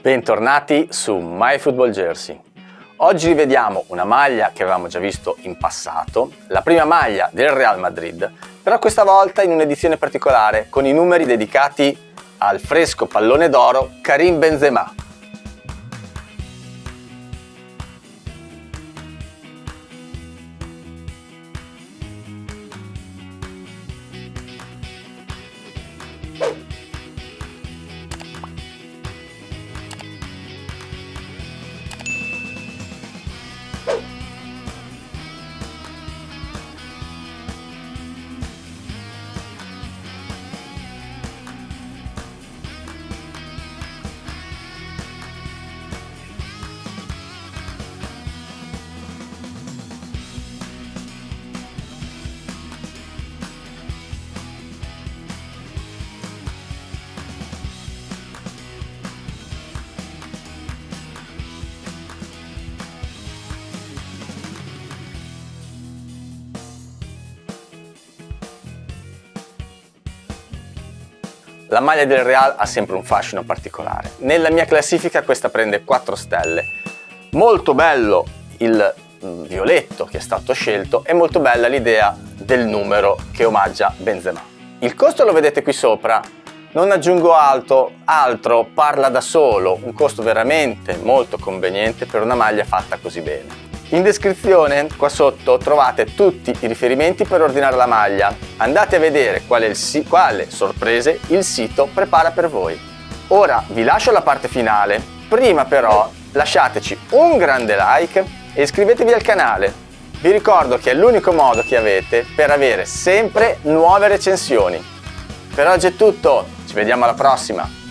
Bentornati su My Football Jersey. Oggi rivediamo una maglia che avevamo già visto in passato, la prima maglia del Real Madrid, però questa volta in un'edizione particolare con i numeri dedicati al fresco pallone d'oro Karim Benzema. La maglia del Real ha sempre un fascino particolare. Nella mia classifica questa prende 4 stelle. Molto bello il mm, violetto che è stato scelto e molto bella l'idea del numero che omaggia Benzema. Il costo lo vedete qui sopra, non aggiungo altro, altro parla da solo, un costo veramente molto conveniente per una maglia fatta così bene. In descrizione qua sotto trovate tutti i riferimenti per ordinare la maglia. Andate a vedere quale, quale sorprese il sito prepara per voi. Ora vi lascio la parte finale, prima però lasciateci un grande like e iscrivetevi al canale. Vi ricordo che è l'unico modo che avete per avere sempre nuove recensioni. Per oggi è tutto, ci vediamo alla prossima!